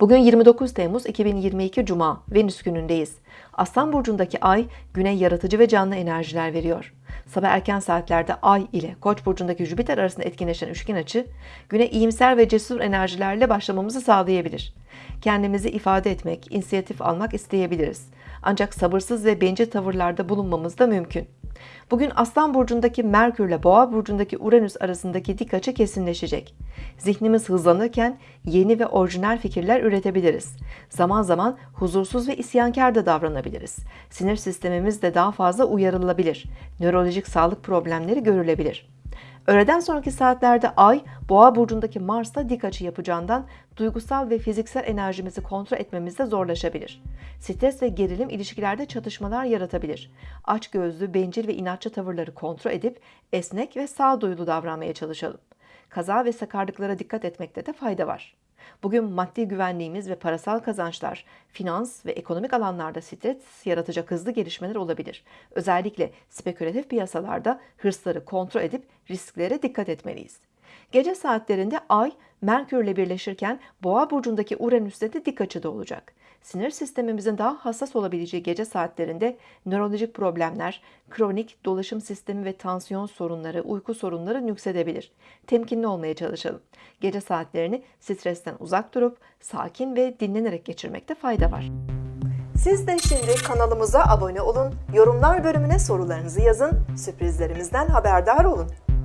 Bugün 29 Temmuz 2022 Cuma, Venüs günündeyiz. Aslan burcundaki ay güne yaratıcı ve canlı enerjiler veriyor. Sabah erken saatlerde ay ile Koç burcundaki Jüpiter arasında etkinleşen üçgen açı güne iyimser ve cesur enerjilerle başlamamızı sağlayabilir. Kendimizi ifade etmek, inisiyatif almak isteyebiliriz. Ancak sabırsız ve bencil tavırlarda bulunmamız da mümkün. Bugün Aslan burcundaki Merkür ile Boğa burcundaki Uranüs arasındaki dik açı kesinleşecek. Zihnimiz hızlanırken yeni ve orijinal fikirler üretebiliriz. Zaman zaman huzursuz ve isyankar da davranabiliriz. Sinir sistemimiz de daha fazla uyarılabilir. Nörolojik sağlık problemleri görülebilir. Öğleden sonraki saatlerde Ay, Boğa burcundaki Mars'ta dik açı yapacağından duygusal ve fiziksel enerjimizi kontrol etmemizde zorlaşabilir. Stres ve gerilim ilişkilerde çatışmalar yaratabilir. Açgözlü, bencil ve inatçı tavırları kontrol edip esnek ve sağduyulu davranmaya çalışalım. Kaza ve sakarlıklara dikkat etmekte de fayda var. Bugün maddi güvenliğimiz ve parasal kazançlar, finans ve ekonomik alanlarda stres yaratacak hızlı gelişmeler olabilir. Özellikle spekülatif piyasalarda hırsları kontrol edip risklere dikkat etmeliyiz. Gece saatlerinde Ay, Merkür ile birleşirken Boğa burcundaki Uranüs'te de dik açıda olacak. Sinir sistemimizin daha hassas olabileceği gece saatlerinde nörolojik problemler, kronik dolaşım sistemi ve tansiyon sorunları, uyku sorunları nüksedebilir. Temkinli olmaya çalışalım. Gece saatlerini stresten uzak durup sakin ve dinlenerek geçirmekte fayda var. Siz de şimdi kanalımıza abone olun, yorumlar bölümüne sorularınızı yazın, sürprizlerimizden haberdar olun.